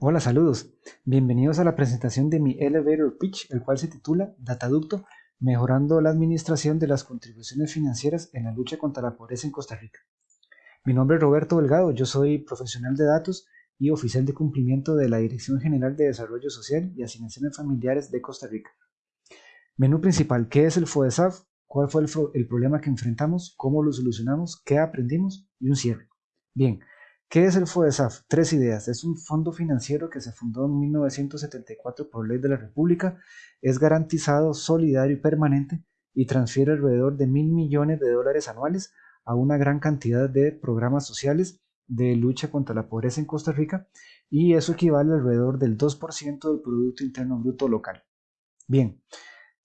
Hola, saludos. Bienvenidos a la presentación de mi elevator pitch, el cual se titula Dataducto, mejorando la administración de las contribuciones financieras en la lucha contra la pobreza en Costa Rica. Mi nombre es Roberto Delgado, yo soy profesional de datos y oficial de cumplimiento de la Dirección General de Desarrollo Social y Asignaciones Familiares de Costa Rica. Menú principal, ¿qué es el FODESAF? ¿Cuál fue el, el problema que enfrentamos? ¿Cómo lo solucionamos? ¿Qué aprendimos? Y un cierre. Bien, ¿Qué es el FODESAF? Tres ideas. Es un fondo financiero que se fundó en 1974 por ley de la República, es garantizado, solidario y permanente y transfiere alrededor de mil millones de dólares anuales a una gran cantidad de programas sociales de lucha contra la pobreza en Costa Rica y eso equivale alrededor del 2% del Producto Interno Bruto local. Bien,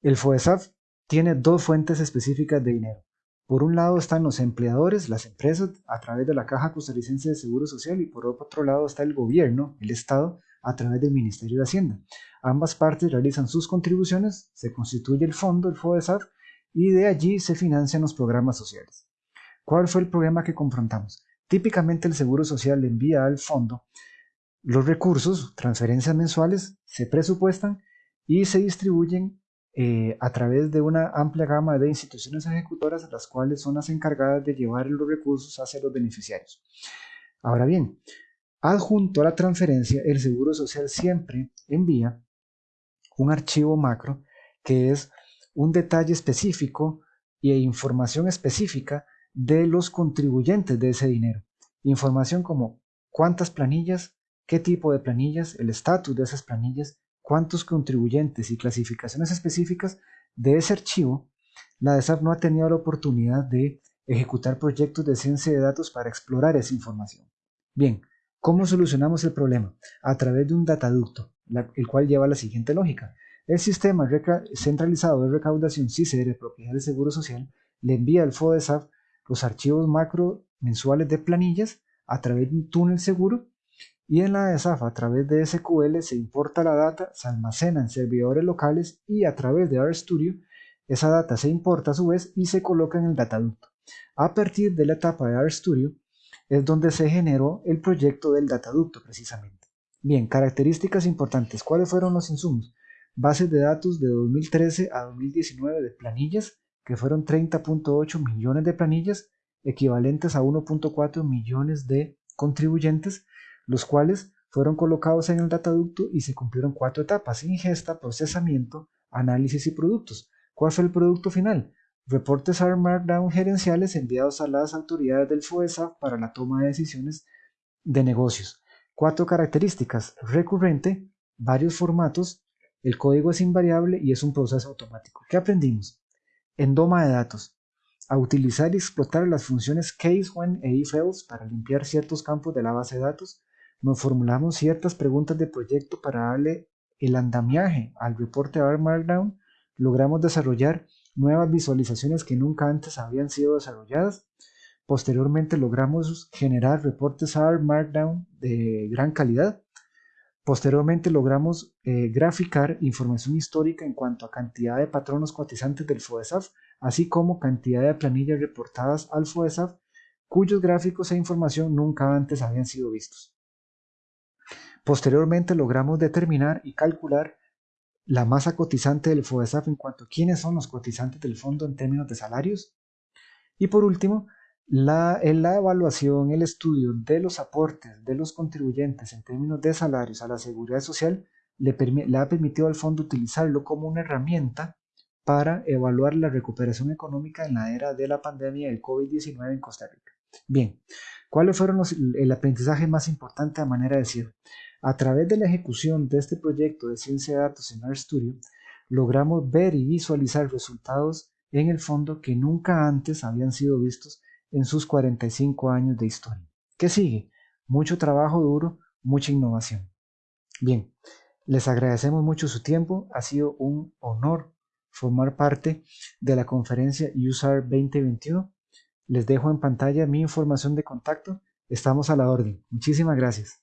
el FODESAF tiene dos fuentes específicas de dinero. Por un lado están los empleadores, las empresas, a través de la Caja Costarricense de Seguro Social, y por otro lado está el gobierno, el Estado, a través del Ministerio de Hacienda. Ambas partes realizan sus contribuciones, se constituye el fondo, el FODESAF, y de allí se financian los programas sociales. ¿Cuál fue el problema que confrontamos? Típicamente el Seguro Social envía al fondo los recursos, transferencias mensuales, se presupuestan y se distribuyen eh, a través de una amplia gama de instituciones ejecutoras, las cuales son las encargadas de llevar los recursos hacia los beneficiarios. Ahora bien, adjunto a la transferencia, el Seguro Social siempre envía un archivo macro que es un detalle específico e información específica de los contribuyentes de ese dinero. Información como cuántas planillas, qué tipo de planillas, el estatus de esas planillas, cuántos contribuyentes y clasificaciones específicas de ese archivo, la DESAF no ha tenido la oportunidad de ejecutar proyectos de ciencia de datos para explorar esa información. Bien, ¿cómo solucionamos el problema? A través de un dataducto, el cual lleva la siguiente lógica. El sistema centralizado de recaudación CICR, propiedad del Seguro Social, le envía al FODESAF los archivos macro mensuales de planillas a través de un túnel seguro y en la ESAF a través de SQL se importa la data, se almacena en servidores locales y a través de RStudio esa data se importa a su vez y se coloca en el dataducto. A partir de la etapa de RStudio es donde se generó el proyecto del dataducto precisamente. Bien, características importantes. ¿Cuáles fueron los insumos? Bases de datos de 2013 a 2019 de planillas, que fueron 30.8 millones de planillas, equivalentes a 1.4 millones de contribuyentes, los cuales fueron colocados en el dataducto y se cumplieron cuatro etapas, ingesta, procesamiento, análisis y productos. ¿Cuál fue el producto final? Reportes R Markdown gerenciales enviados a las autoridades del FOESA para la toma de decisiones de negocios. Cuatro características. Recurrente, varios formatos, el código es invariable y es un proceso automático. ¿Qué aprendimos? En Doma de datos. A utilizar y explotar las funciones case, when e if para limpiar ciertos campos de la base de datos nos formulamos ciertas preguntas de proyecto para darle el andamiaje al reporte R Markdown, logramos desarrollar nuevas visualizaciones que nunca antes habían sido desarrolladas. Posteriormente logramos generar reportes R Markdown de gran calidad. Posteriormente logramos eh, graficar información histórica en cuanto a cantidad de patronos cotizantes del FODESAF, así como cantidad de planillas reportadas al FODESAF, cuyos gráficos e información nunca antes habían sido vistos. Posteriormente logramos determinar y calcular la masa cotizante del FODESAF en cuanto a quiénes son los cotizantes del fondo en términos de salarios. Y por último, la, en la evaluación, el estudio de los aportes de los contribuyentes en términos de salarios a la seguridad social le, le ha permitido al fondo utilizarlo como una herramienta para evaluar la recuperación económica en la era de la pandemia del COVID-19 en Costa Rica. Bien, ¿cuáles fueron los, el aprendizaje más importante a manera de cierre? A través de la ejecución de este proyecto de ciencia de datos en RStudio, logramos ver y visualizar resultados en el fondo que nunca antes habían sido vistos en sus 45 años de historia. ¿Qué sigue? Mucho trabajo duro, mucha innovación. Bien, les agradecemos mucho su tiempo, ha sido un honor formar parte de la conferencia USAR 2021. Les dejo en pantalla mi información de contacto, estamos a la orden. Muchísimas gracias.